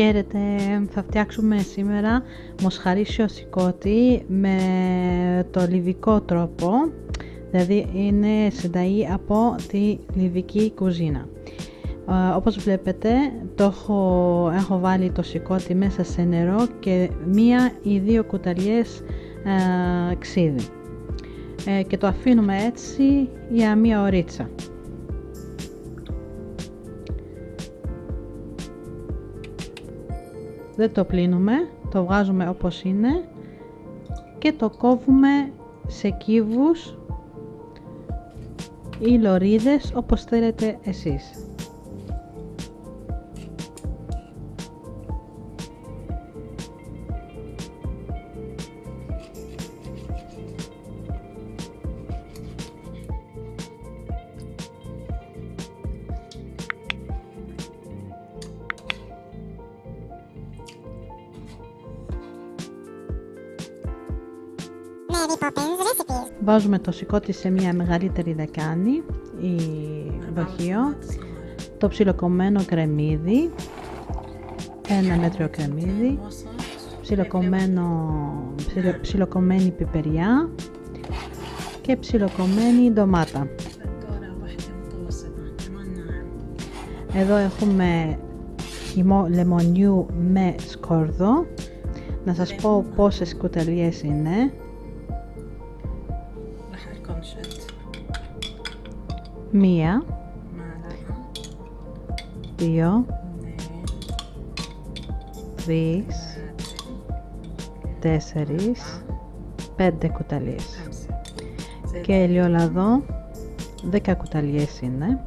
Χαίρετε, θα φτιάξουμε σήμερα μοσχαρίσιο σηκώτη με το λιβικό τρόπο, δηλαδή είναι συνταγή από τη λιβική κουζίνα. Ε, όπως βλέπετε το έχω, έχω βάλει το σηκώτη μέσα σε νερό και μία ή δύο κουταλιές ε, ξύδι ε, και το αφήνουμε έτσι για μία ωρίτσα. Δεν το πλύνουμε, το βγάζουμε όπως είναι και το κόβουμε σε κύβους ή λωρίδες όπως θέλετε εσείς. Βάζουμε το σηκώτη σε μια μεγαλύτερη δεκάνη ή δοχείο, το ψιλοκομμένο κρεμμύδι, ένα μέτριο κρεμμύδι, ψιλοκομμένο, ψιλοκομμένη πιπεριά και ψιλοκομμένη ντομάτα. Εδώ έχουμε χυμό λεμονιού με σκόρδο. Να σας πω πόσες κουταλιές είναι. Μία, δύο, τρεις, τέσσερις, πέντε κουταλιές. Και ελαιολαδό δέκα κουταλιές είναι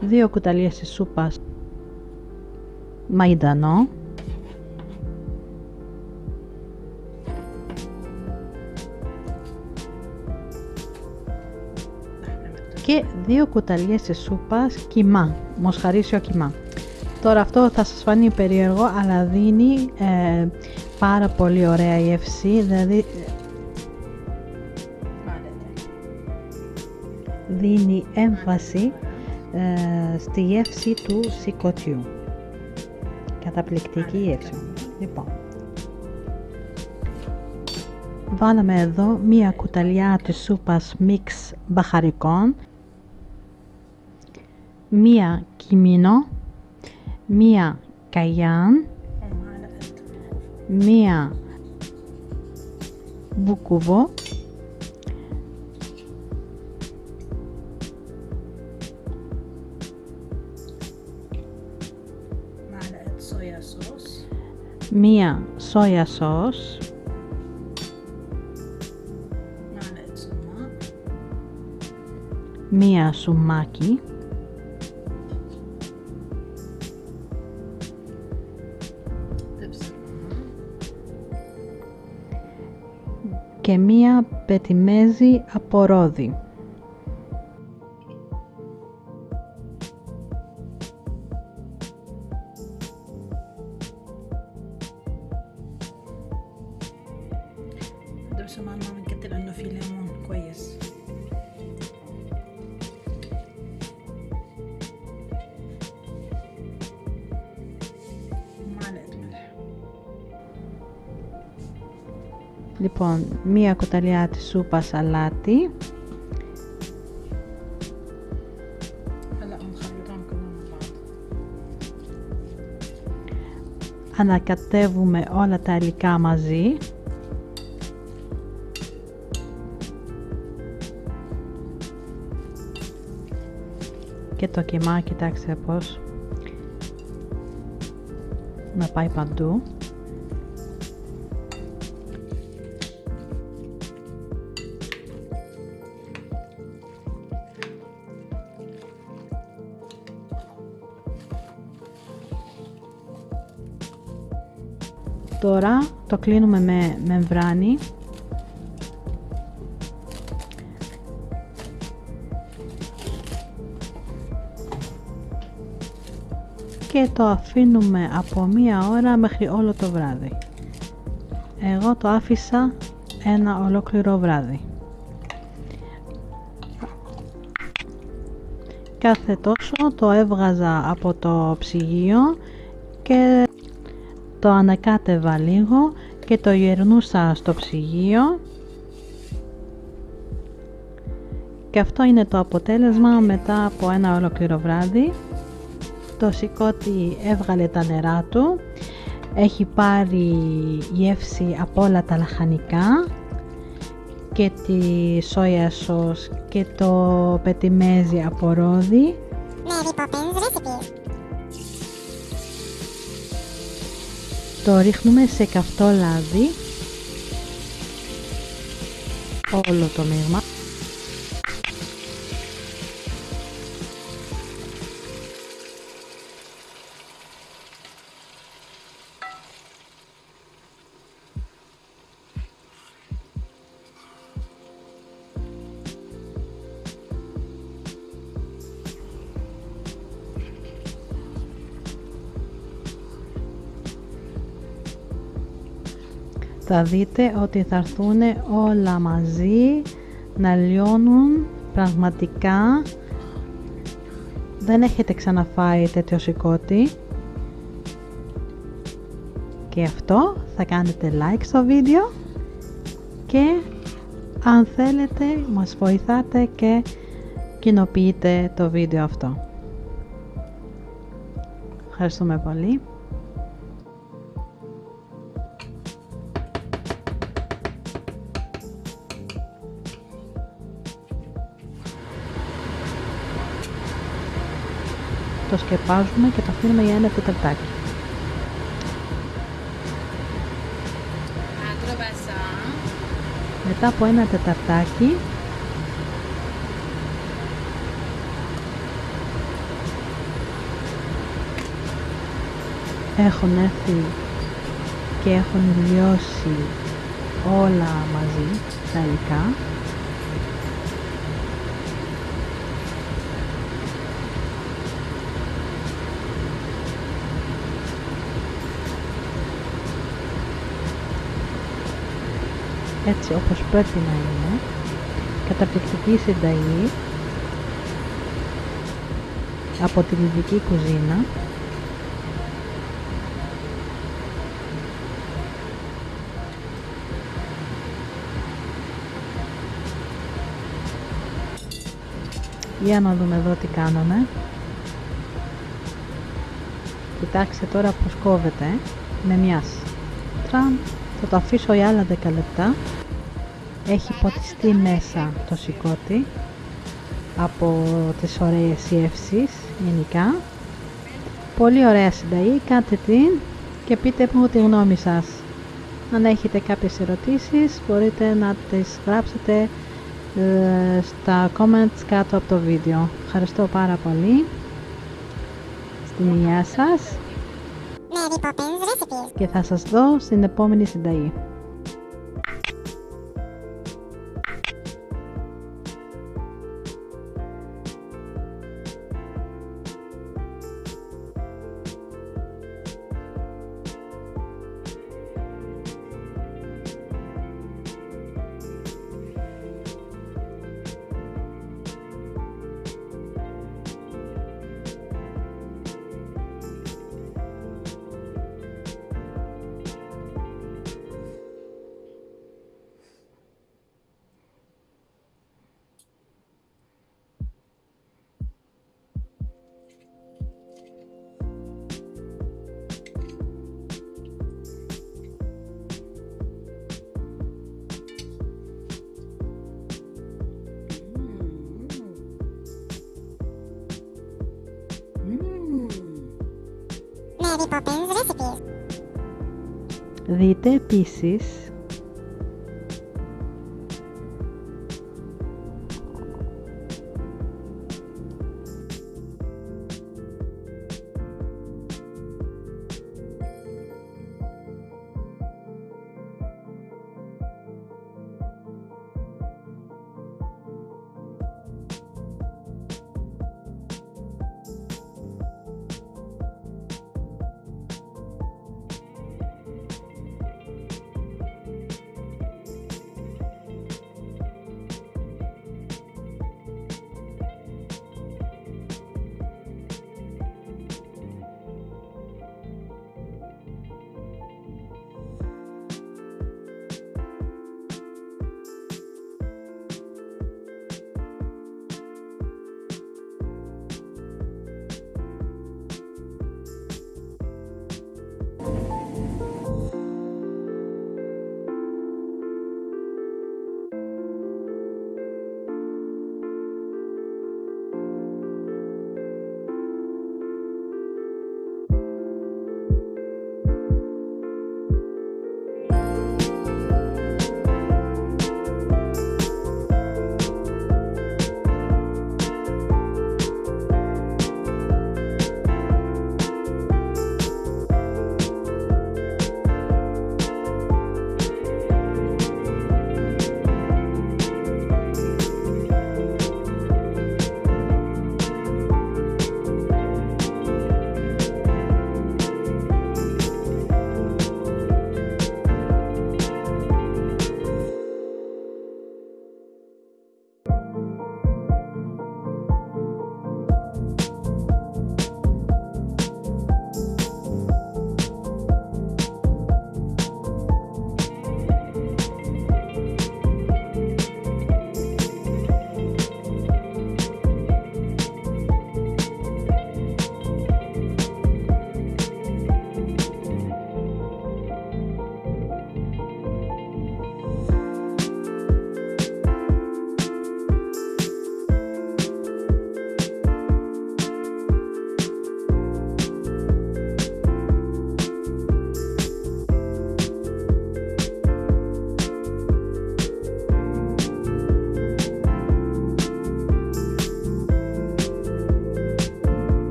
δύο κουταλιές της σούπας μαϊντανό και δύο κουταλιές της σούπας κιμά, μοσχαρίσιο κιμά. Τώρα αυτό θα σας φανεί περίεργο αλλά δίνει ε, πάρα πολύ ωραία γεύση, δηλαδή δίνει έμφαση ε, στη γεύση του σηκωτιού. Καταπληκτική γεύση. Λοιπόν, βάλαμε εδώ μία κουταλιά της σούπας μίξ μπαχαρικών, μία κιμίνο, μία καγιάν, μία μπουκουβό μία σόια σος μία σουμάκι. Και μία πετιμέζι από ρόδι. Λοιπόν, μία κουταλιά της σούπας σαλάτι. Ανακατεύουμε όλα τα υλικά μαζί. Και το κιμά, κοιτάξτε πώς να πάει παντού. Τώρα το κλείνουμε με μεμβράνη και το αφήνουμε από μία ώρα μέχρι όλο το βράδυ. Εγώ το άφησα ένα ολόκληρο βράδυ. Κάθε τόσο το έβγαζα από το ψυγείο και το ανακάτευα λίγο και το γερνούσα στο ψυγείο. Και αυτό είναι το αποτέλεσμα μετά από ένα ολόκληρο βράδυ. Το σηκώτη έβγαλε τα νερά του. Έχει πάρει γεύση από όλα τα λαχανικά και τη σόια σος και το πετιμέζι από ρόδι το ρίχνουμε σε καυτό λάδι. Όλο το μείγμα θα δείτε ότι θα έρθουν όλα μαζί να λιώνουν πραγματικά δεν έχετε ξαναφάει τέτοιο σηκώτη και αυτό θα κάνετε like στο βίντεο και αν θέλετε μας βοηθάτε και κοινοποιείτε το βίντεο αυτό. Ευχαριστούμε πολύ. Σκεπάζουμε και το αφήνουμε για ένα τεταρτάκι. Μετά από ένα τεταρτάκι έχουν έρθει και έχουν λιώσει όλα μαζί τα υλικά έτσι όπως πρέπει να είναι καταπληκτική συνταγή από τη λιβική κουζίνα Για να δούμε εδώ τι κάνουμε. Κοιτάξτε τώρα πως κόβεται με μιας. Τραμ, θα το αφήσω για άλλα 10 λεπτά έχει ποτιστεί μέσα το σηκώτη από τις ωραίες γεύσεις γενικά. Πολύ ωραία συνταγή, κάντε την και πείτε μου τη γνώμη σας. Αν έχετε κάποιες ερωτήσεις μπορείτε να τις γράψετε ε, στα comments κάτω από το βίντεο. Ευχαριστώ πάρα πολύ. Στην υγεία σας. Και θα σας δω στην επόμενη συνταγή Δείτε επίσης